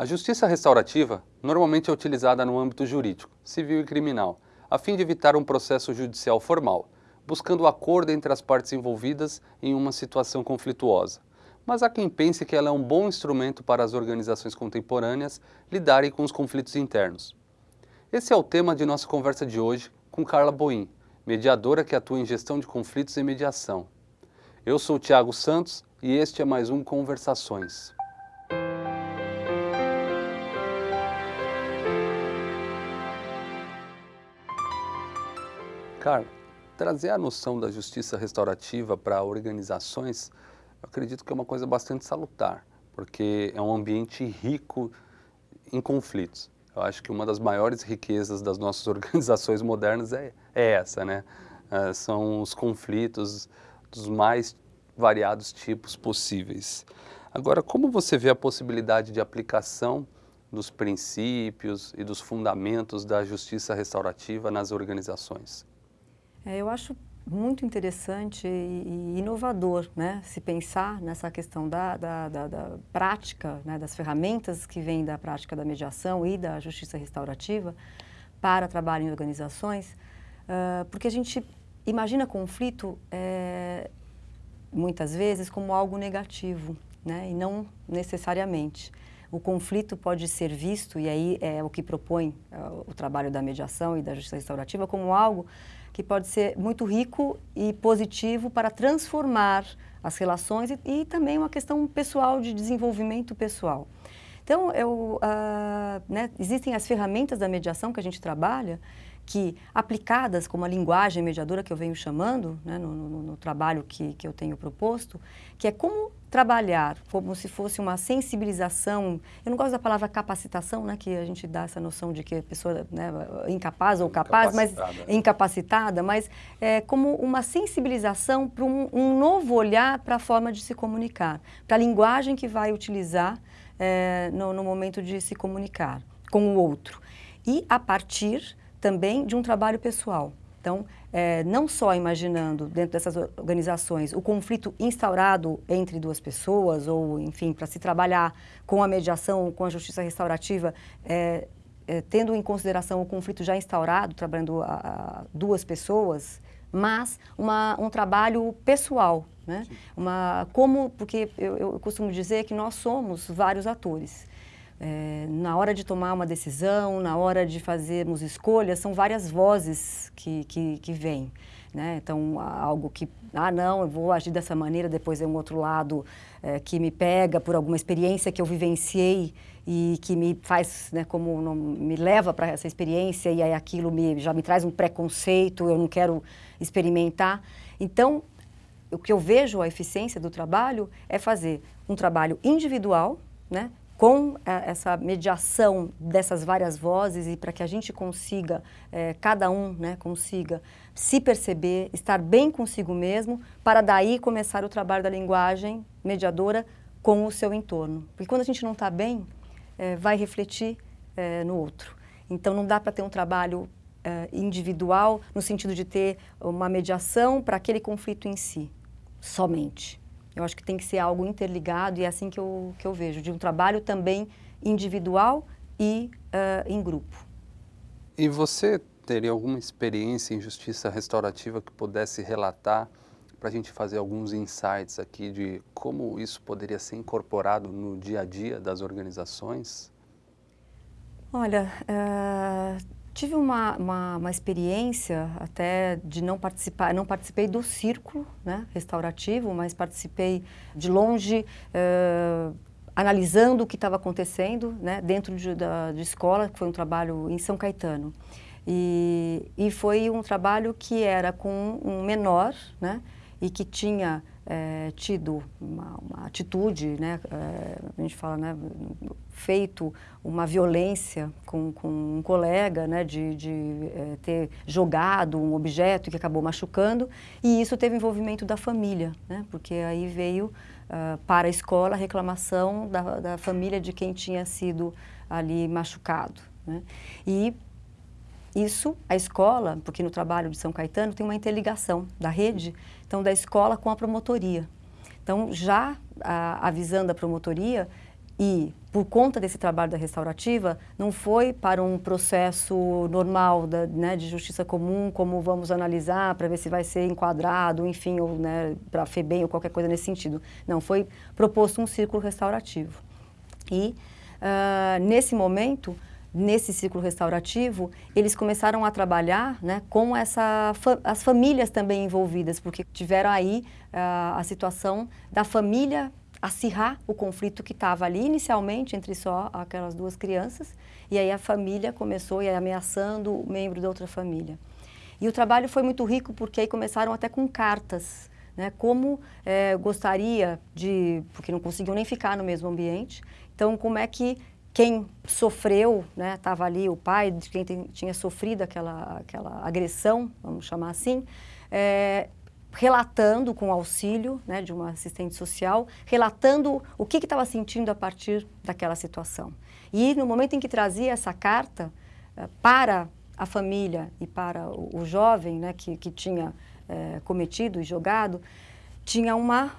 A justiça restaurativa normalmente é utilizada no âmbito jurídico, civil e criminal, a fim de evitar um processo judicial formal, buscando o acordo entre as partes envolvidas em uma situação conflituosa. Mas há quem pense que ela é um bom instrumento para as organizações contemporâneas lidarem com os conflitos internos. Esse é o tema de nossa conversa de hoje com Carla Boim, mediadora que atua em gestão de conflitos e mediação. Eu sou Tiago Santos e este é mais um Conversações. Carla, trazer a noção da justiça restaurativa para organizações, eu acredito que é uma coisa bastante salutar, porque é um ambiente rico em conflitos. Eu acho que uma das maiores riquezas das nossas organizações modernas é, é essa, né? É, são os conflitos dos mais variados tipos possíveis. Agora, como você vê a possibilidade de aplicação dos princípios e dos fundamentos da justiça restaurativa nas organizações? É, eu acho muito interessante e inovador né, se pensar nessa questão da, da, da, da prática, né, das ferramentas que vêm da prática da mediação e da justiça restaurativa para trabalho em organizações, uh, porque a gente imagina conflito é, muitas vezes como algo negativo, né, e não necessariamente. O conflito pode ser visto, e aí é o que propõe uh, o trabalho da mediação e da justiça restaurativa, como algo que pode ser muito rico e positivo para transformar as relações e, e também uma questão pessoal de desenvolvimento pessoal. Então, eu, uh, né, existem as ferramentas da mediação que a gente trabalha, que aplicadas como a linguagem mediadora que eu venho chamando, né, no, no, no, trabalho que, que eu tenho proposto, que é como trabalhar como se fosse uma sensibilização, eu não gosto da palavra capacitação, né, que a gente dá essa noção de que a pessoa né, incapaz ou capaz, mas é incapacitada, mas é, como uma sensibilização para um, um novo olhar para a forma de se comunicar, para a linguagem que vai utilizar é, no, no momento de se comunicar com o outro. E a partir também de um trabalho pessoal. Então, é, não só imaginando dentro dessas organizações o conflito instaurado entre duas pessoas ou, enfim, para se trabalhar com a mediação, com a justiça restaurativa, é, é, tendo em consideração o conflito já instaurado, trabalhando a, a duas pessoas, mas uma, um trabalho pessoal, né? Uma, como, porque eu, eu costumo dizer que nós somos vários atores. É, na hora de tomar uma decisão, na hora de fazermos escolhas, são várias vozes que, que, que vêm. Né? Então, algo que, ah, não, eu vou agir dessa maneira, depois é um outro lado é, que me pega por alguma experiência que eu vivenciei e que me faz, né, como não, me leva para essa experiência e aí aquilo me, já me traz um preconceito, eu não quero experimentar. Então, o que eu vejo a eficiência do trabalho é fazer um trabalho individual, né, com é, essa mediação dessas várias vozes e para que a gente consiga, é, cada um né, consiga se perceber, estar bem consigo mesmo, para daí começar o trabalho da linguagem mediadora com o seu entorno. Porque quando a gente não está bem, é, vai refletir é, no outro. Então não dá para ter um trabalho individual no sentido de ter uma mediação para aquele conflito em si, somente. Eu acho que tem que ser algo interligado e é assim que eu, que eu vejo, de um trabalho também individual e uh, em grupo. E você teria alguma experiência em justiça restaurativa que pudesse relatar para a gente fazer alguns insights aqui de como isso poderia ser incorporado no dia a dia das organizações? Olha, uh, Tive uma, uma, uma, experiência até de não participar, não participei do círculo né, restaurativo, mas participei de longe, uh, analisando o que estava acontecendo né, dentro de, da, de escola, que foi um trabalho em São Caetano. E, e foi um trabalho que era com um menor, né, e que tinha é, tido uma, uma, atitude, né, é, a gente fala, né, feito uma violência com, com um colega, né, de, de é, ter jogado um objeto que acabou machucando, e isso teve envolvimento da família, né, porque aí veio uh, para a escola a reclamação da, da família de quem tinha sido ali machucado. Né, e isso, a escola, porque no trabalho de São Caetano tem uma interligação da rede, então da escola com a promotoria. Então, já a, avisando a promotoria, e por conta desse trabalho da restaurativa, não foi para um processo normal da, né, de justiça comum, como vamos analisar para ver se vai ser enquadrado, enfim, ou né, para FEBEM ou qualquer coisa nesse sentido. Não, foi proposto um círculo restaurativo. E, uh, nesse momento, nesse ciclo restaurativo, eles começaram a trabalhar né, com essa, as famílias também envolvidas, porque tiveram aí uh, a situação da família acirrar o conflito que estava ali inicialmente entre só aquelas duas crianças, e aí a família começou a ameaçando o membro da outra família. E o trabalho foi muito rico porque aí começaram até com cartas, né, como é, gostaria de, porque não conseguiam nem ficar no mesmo ambiente, então como é que quem sofreu, estava né, ali o pai de quem tem, tinha sofrido aquela, aquela agressão, vamos chamar assim, é, relatando com auxílio né, de uma assistente social, relatando o que estava sentindo a partir daquela situação. E no momento em que trazia essa carta uh, para a família e para o, o jovem né, que, que tinha uh, cometido e jogado, tinha uma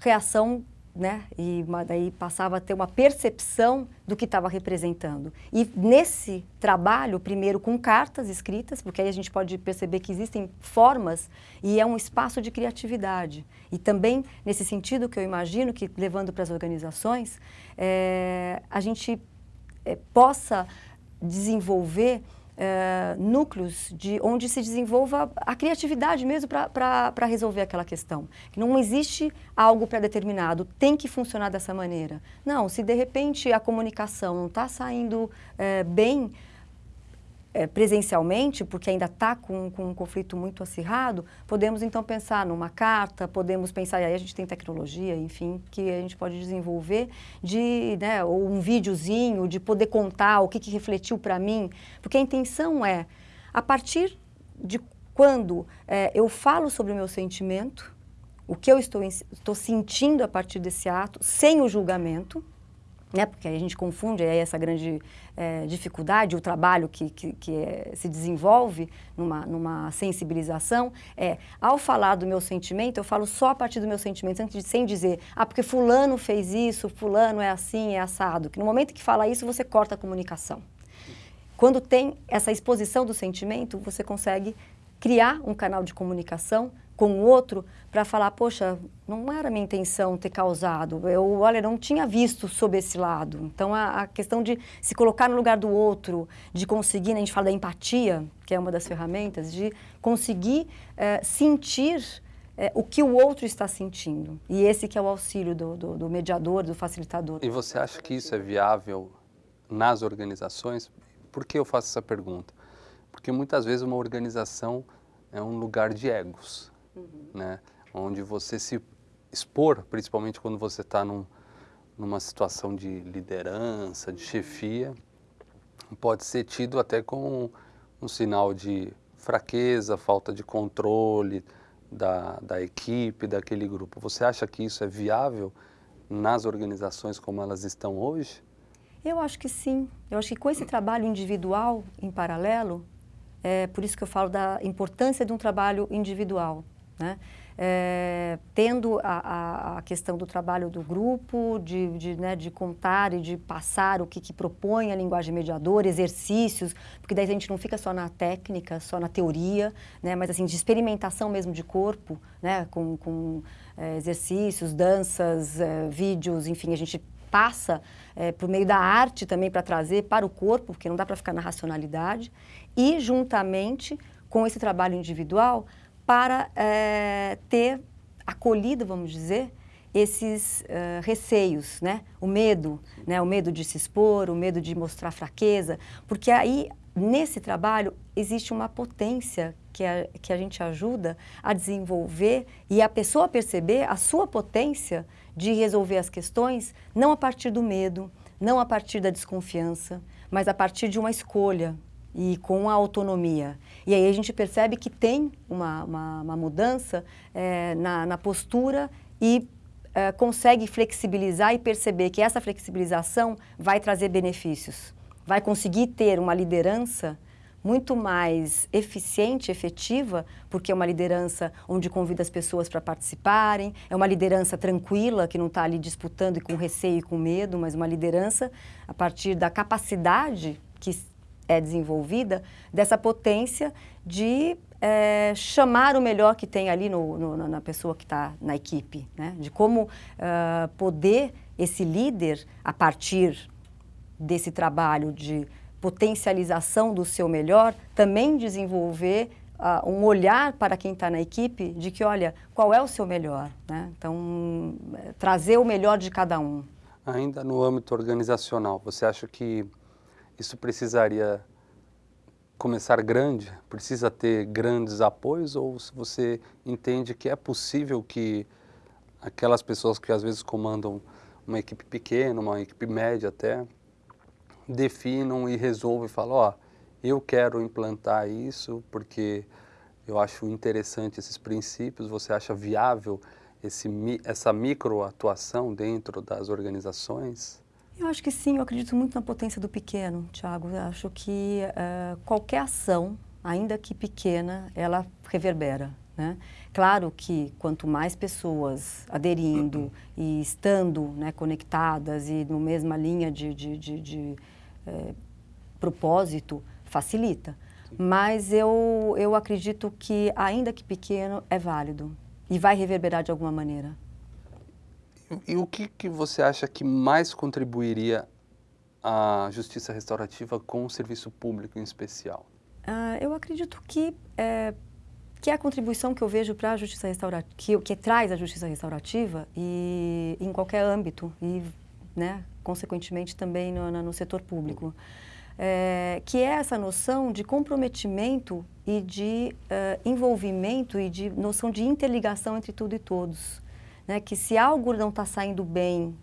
reação né? E daí passava a ter uma percepção do que estava representando. E nesse trabalho, primeiro com cartas escritas, porque aí a gente pode perceber que existem formas e é um espaço de criatividade. E também, nesse sentido que eu imagino que, levando para as organizações, é, a gente é, possa desenvolver é, núcleos de onde se desenvolva a criatividade mesmo para resolver aquela questão. Não existe algo pré-determinado, tem que funcionar dessa maneira. Não, se de repente a comunicação não está saindo é, bem, é, presencialmente, porque ainda está com, com, um conflito muito acirrado, podemos então pensar numa carta, podemos pensar, e aí a gente tem tecnologia, enfim, que a gente pode desenvolver, de, né, ou um videozinho, de poder contar o que, que refletiu para mim, porque a intenção é, a partir de quando é, eu falo sobre o meu sentimento, o que eu estou, estou sentindo a partir desse ato, sem o julgamento, né, porque a gente confunde aí essa grande é, dificuldade, o trabalho que, que, que é, se desenvolve numa, numa sensibilização, é, ao falar do meu sentimento, eu falo só a partir do meu sentimento, antes de, sem dizer, ah, porque fulano fez isso, fulano é assim, é assado, que no momento que fala isso, você corta a comunicação. Quando tem essa exposição do sentimento, você consegue criar um canal de comunicação com o outro para falar, poxa, não era minha intenção ter causado, eu, olha, não tinha visto sob esse lado. Então, a, a, questão de se colocar no lugar do outro, de conseguir, né, a gente fala da empatia, que é uma das ferramentas, de conseguir é, sentir é, o que o outro está sentindo. E esse que é o auxílio do, do, do mediador, do facilitador. E você acha que isso é viável nas organizações? Por que eu faço essa pergunta? Porque muitas vezes uma organização é um lugar de egos uhum. né? onde você se expor, principalmente quando você está num, numa situação de liderança, de chefia, pode ser tido até como um sinal de fraqueza, falta de controle da, da equipe, daquele grupo. Você acha que isso é viável nas organizações como elas estão hoje? Eu acho que sim. Eu acho que com esse trabalho individual em paralelo, é por isso que eu falo da importância de um trabalho individual. Né? É, tendo a, a, questão do trabalho do grupo, de, de, né, de contar e de passar o que, que, propõe a linguagem mediadora, exercícios, porque daí a gente não fica só na técnica, só na teoria, né, mas assim, de experimentação mesmo de corpo, né, com, com é, exercícios, danças, é, vídeos, enfim, a gente passa é, por meio da arte também para trazer para o corpo, porque não dá para ficar na racionalidade, e juntamente com esse trabalho individual, para é, ter acolhido, vamos dizer, esses uh, receios, né? O medo, né? O medo de se expor, o medo de mostrar fraqueza, porque aí nesse trabalho existe uma potência que a, que a gente ajuda a desenvolver e a pessoa perceber a sua potência de resolver as questões não a partir do medo, não a partir da desconfiança, mas a partir de uma escolha, e com a autonomia. E aí a gente percebe que tem uma, uma, uma mudança é, na, na, postura e é, consegue flexibilizar e perceber que essa flexibilização vai trazer benefícios. Vai conseguir ter uma liderança muito mais eficiente, efetiva, porque é uma liderança onde convida as pessoas para participarem, é uma liderança tranquila, que não está ali disputando e com receio e com medo, mas uma liderança a partir da capacidade que é desenvolvida, dessa potência de é, chamar o melhor que tem ali no, no, na pessoa que está na equipe, né? de como uh, poder esse líder, a partir desse trabalho de potencialização do seu melhor, também desenvolver uh, um olhar para quem está na equipe de que, olha, qual é o seu melhor? Né? Então, trazer o melhor de cada um. Ainda no âmbito organizacional, você acha que isso precisaria começar grande? Precisa ter grandes apoios ou se você entende que é possível que aquelas pessoas que às vezes comandam uma equipe pequena, uma equipe média até, definam e resolvam e falam, ó, oh, eu quero implantar isso porque eu acho interessante esses princípios, você acha viável esse, essa microatuação dentro das organizações? Eu acho que sim, eu acredito muito na potência do pequeno, Tiago. Acho que uh, qualquer ação, ainda que pequena, ela reverbera. Né? Claro que quanto mais pessoas aderindo e estando né, conectadas e na mesma linha de, de, de, de é, propósito, facilita. Mas eu, eu acredito que, ainda que pequeno, é válido e vai reverberar de alguma maneira. E, o que, que você acha que mais contribuiria à justiça restaurativa com o serviço público em especial? Uh, eu acredito que é, que é a contribuição que eu vejo para a justiça restaurativa, que, que traz a justiça restaurativa e em qualquer âmbito e, né, consequentemente também no, no setor público, é, que é essa noção de comprometimento e de uh, envolvimento e de noção de interligação entre tudo e todos, né, que se algo não está saindo bem,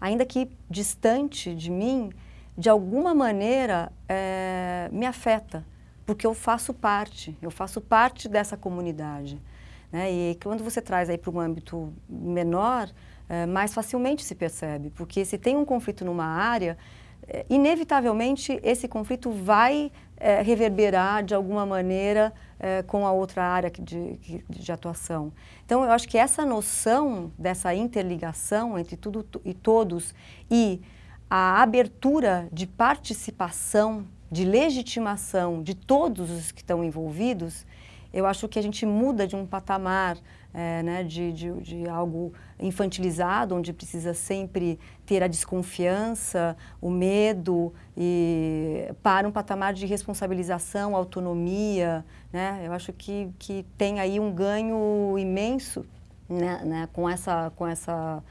ainda que distante de mim, de alguma maneira é, me afeta porque eu faço parte, eu faço parte dessa comunidade. Né? E quando você traz para um âmbito menor, é, mais facilmente se percebe, porque se tem um conflito numa área, é, inevitavelmente esse conflito vai reverberar de alguma maneira é, com a outra área de, de, de, atuação. Então, eu acho que essa noção dessa interligação entre tudo e todos e a abertura de participação de legitimação de todos os que estão envolvidos, eu acho que a gente muda de um patamar é, né, de, de, de, algo infantilizado, onde precisa sempre ter a desconfiança, o medo, e para um patamar de responsabilização, autonomia. Né? Eu acho que, que tem aí um ganho imenso né, né, com, essa, com essa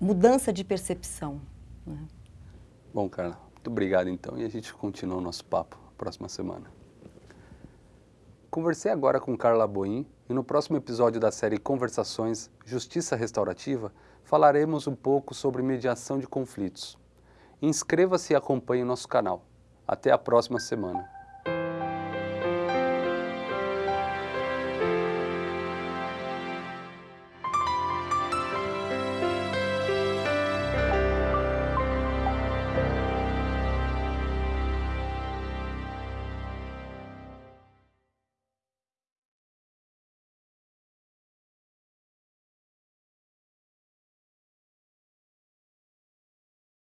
mudança de percepção. Né? Bom, Carla, muito obrigado, então, e a gente continua o nosso papo próxima semana. Conversei agora com Carla Boim e no próximo episódio da série Conversações Justiça Restaurativa falaremos um pouco sobre mediação de conflitos. Inscreva-se e acompanhe o nosso canal. Até a próxima semana.